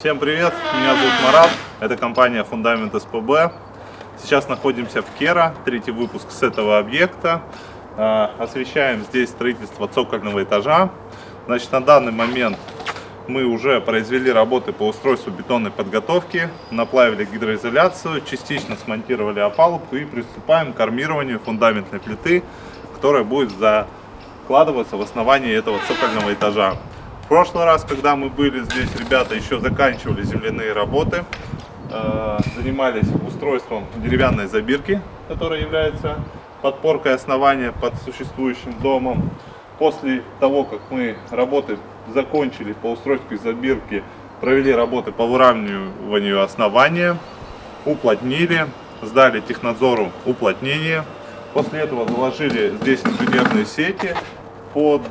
Всем привет, меня зовут Марат, это компания Фундамент СПБ. Сейчас находимся в Кера, третий выпуск с этого объекта. А, освещаем здесь строительство цокольного этажа. Значит, на данный момент мы уже произвели работы по устройству бетонной подготовки, наплавили гидроизоляцию, частично смонтировали опалубку и приступаем к армированию фундаментной плиты, которая будет закладываться в основании этого цокольного этажа. В прошлый раз, когда мы были здесь, ребята еще заканчивали земляные работы, э, занимались устройством деревянной забирки, которая является подпоркой основания под существующим домом. После того, как мы работы закончили по устройству забирки, провели работы по выравниванию основания, уплотнили, сдали технадзору уплотнение. После этого заложили здесь инженерные сети под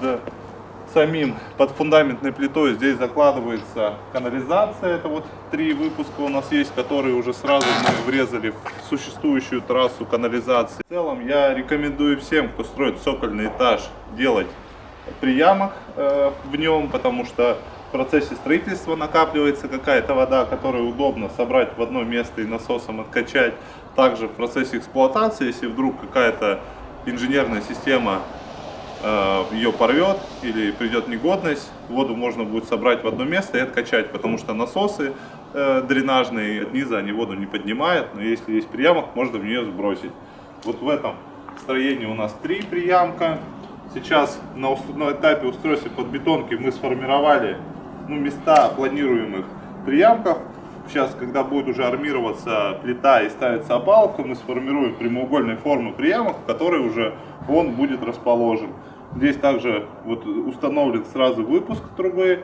самим под фундаментной плитой здесь закладывается канализация. Это вот три выпуска у нас есть, которые уже сразу мы врезали в существующую трассу канализации. В целом я рекомендую всем, кто строит цокольный этаж, делать приямок э, в нем, потому что в процессе строительства накапливается какая-то вода, которую удобно собрать в одно место и насосом откачать. Также в процессе эксплуатации, если вдруг какая-то инженерная система ее порвет или придет негодность, воду можно будет собрать в одно место и откачать, потому что насосы э, дренажные от низа они воду не поднимают, но если есть приямок, можно в нее сбросить. Вот в этом строении у нас три приямка. Сейчас на, на этапе устройства под бетонки мы сформировали ну, места планируемых приямков. Сейчас, когда будет уже армироваться плита и ставится опалубка, мы сформируем прямоугольной формы приямок, в которой уже он будет расположен. Здесь также вот установлен сразу выпуск трубы,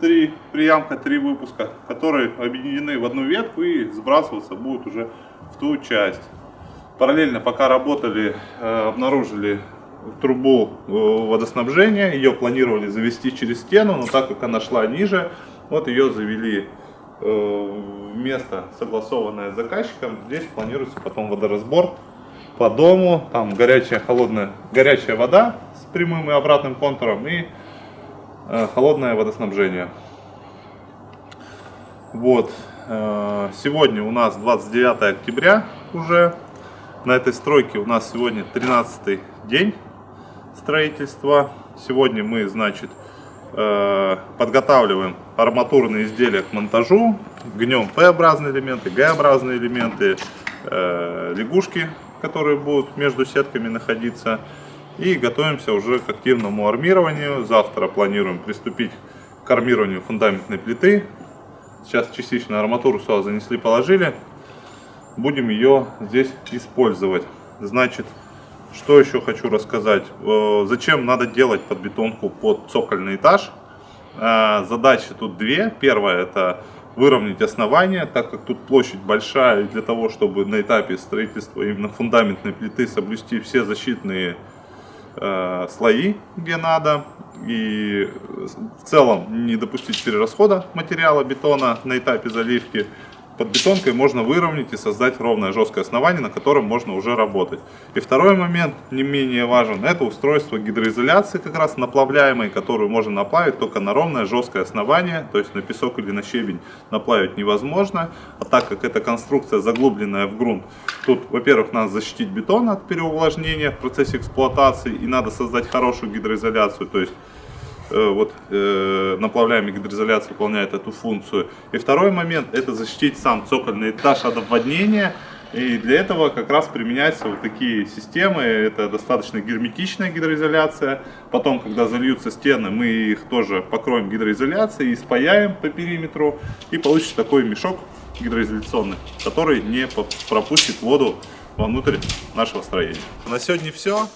три приямка, три выпуска, которые объединены в одну ветку и сбрасываться будут уже в ту часть. Параллельно, пока работали, э, обнаружили трубу э, водоснабжения, ее планировали завести через стену, но так как она шла ниже, вот ее завели в место, согласованное с заказчиком. Здесь планируется потом водоразбор по дому, там горячая, холодная, горячая вода прямым и обратным контуром и э, холодное водоснабжение. Вот, э, сегодня у нас 29 октября уже, на этой стройке у нас сегодня 13 день строительства. Сегодня мы, значит, э, подготавливаем арматурные изделия к монтажу, гнем П-образные элементы, Г-образные элементы, лягушки которые будут между сетками находиться. И готовимся уже к активному армированию. Завтра планируем приступить к армированию фундаментной плиты. Сейчас частично арматуру сюда занесли, положили. Будем ее здесь использовать. Значит, что еще хочу рассказать. Э, зачем надо делать подбетонку под цокольный этаж? Э, задачи тут две. Первая это выровнять основание, так как тут площадь большая, для того, чтобы на этапе строительства именно фундаментной плиты соблюсти все защитные э, слои, где надо, и в целом не допустить перерасхода материала бетона на этапе заливки, под бетонкой можно выровнять и создать ровное жесткое основание, на котором можно уже работать. И второй момент, не менее важен, это устройство гидроизоляции, как раз наплавляемой, которую можно наплавить только на ровное жесткое основание, то есть на песок или на щебень наплавить невозможно. А так как эта конструкция заглубленная в грунт, тут, во-первых, надо защитить бетон от переувлажнения в процессе эксплуатации и надо создать хорошую гидроизоляцию, то есть вот э, наплавляемая гидроизоляция выполняет эту функцию. И второй момент это защитить сам цокольный этаж от обводнения. И для этого как раз применяются вот такие системы. Это достаточно герметичная гидроизоляция. Потом, когда зальются стены, мы их тоже покроем гидроизоляцией и спаяем по периметру. И получится такой мешок гидроизоляционный, который не пропустит воду внутрь нашего строения. На сегодня все.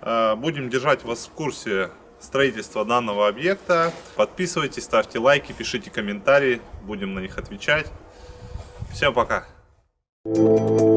Э, будем держать вас в курсе строительства данного объекта. Подписывайтесь, ставьте лайки, пишите комментарии, будем на них отвечать. Всем пока! Thank you.